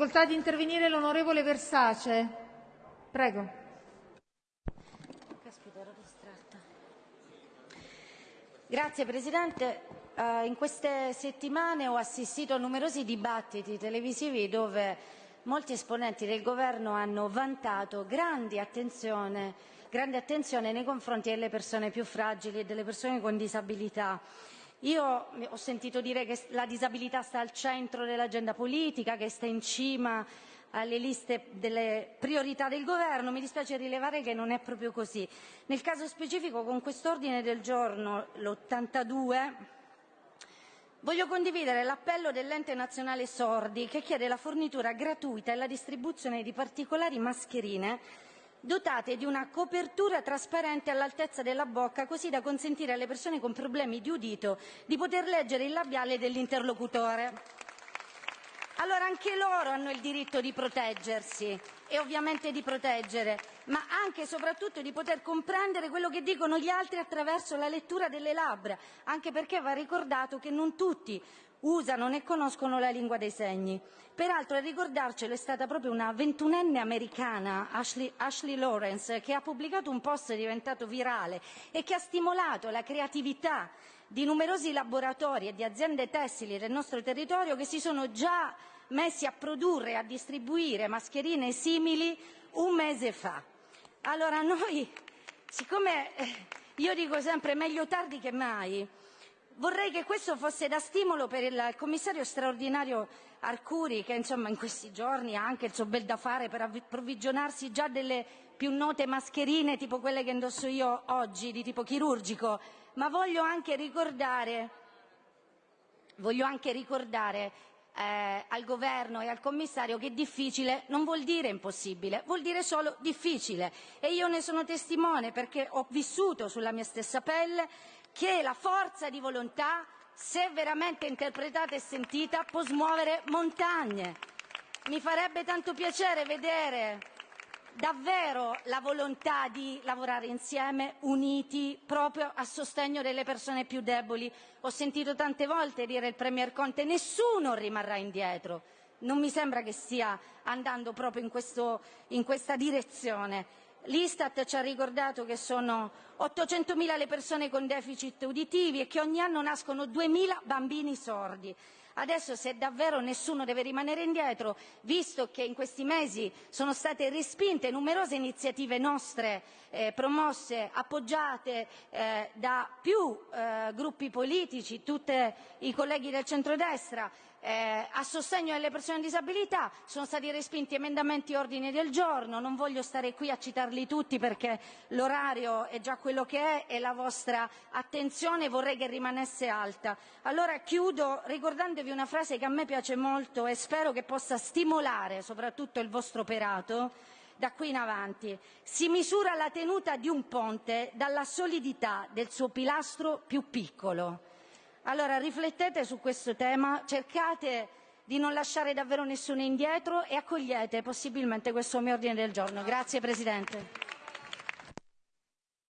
facoltà di intervenire l'onorevole Versace. Prego. Grazie Presidente. Uh, in queste settimane ho assistito a numerosi dibattiti televisivi dove molti esponenti del Governo hanno vantato grande attenzione, grande attenzione nei confronti delle persone più fragili e delle persone con disabilità. Io ho sentito dire che la disabilità sta al centro dell'agenda politica, che sta in cima alle liste delle priorità del Governo. Mi dispiace rilevare che non è proprio così. Nel caso specifico, con quest'ordine del giorno, l'82, voglio condividere l'appello dell'Ente nazionale sordi che chiede la fornitura gratuita e la distribuzione di particolari mascherine dotate di una copertura trasparente all'altezza della bocca, così da consentire alle persone con problemi di udito di poter leggere il labiale dell'interlocutore. Allora anche loro hanno il diritto di proteggersi e ovviamente di proteggere, ma anche e soprattutto di poter comprendere quello che dicono gli altri attraverso la lettura delle labbra, anche perché va ricordato che non tutti usano né conoscono la lingua dei segni. Peraltro a ricordarcelo è stata proprio una ventunenne americana, Ashley, Ashley Lawrence, che ha pubblicato un post diventato virale e che ha stimolato la creatività di numerosi laboratori e di aziende tessili del nostro territorio che si sono già messi a produrre e a distribuire mascherine simili un mese fa. Allora noi, siccome eh, io dico sempre meglio tardi che mai, Vorrei che questo fosse da stimolo per il commissario straordinario Arcuri, che in questi giorni ha anche il suo bel da fare per approvvigionarsi già delle più note mascherine tipo quelle che indosso io oggi, di tipo chirurgico, ma voglio anche ricordare, voglio anche ricordare eh, al governo e al commissario che difficile non vuol dire impossibile, vuol dire solo difficile. E io ne sono testimone perché ho vissuto sulla mia stessa pelle che la forza di volontà, se veramente interpretata e sentita, può smuovere montagne. Mi farebbe tanto piacere vedere davvero la volontà di lavorare insieme, uniti, proprio a sostegno delle persone più deboli. Ho sentito tante volte dire il Premier Conte nessuno rimarrà indietro. Non mi sembra che stia andando proprio in, questo, in questa direzione. L'Istat ci ha ricordato che sono 800.000 le persone con deficit uditivi e che ogni anno nascono 2.000 bambini sordi. Adesso se davvero nessuno deve rimanere indietro, visto che in questi mesi sono state respinte numerose iniziative nostre eh, promosse, appoggiate eh, da più eh, gruppi politici, tutti i colleghi del centrodestra, a sostegno delle persone con disabilità, sono stati respinti emendamenti e ordini del giorno, non voglio stare qui a citarli tutti perché l'orario è già quello che è e la vostra attenzione vorrei che rimanesse alta. Allora chiudo ricordandovi una frase che a me piace molto e spero che possa stimolare soprattutto il vostro operato da qui in avanti. Si misura la tenuta di un ponte dalla solidità del suo pilastro più piccolo. Allora riflettete su questo tema, cercate di non lasciare davvero nessuno indietro e accogliete possibilmente questo mio ordine del giorno. Grazie Presidente.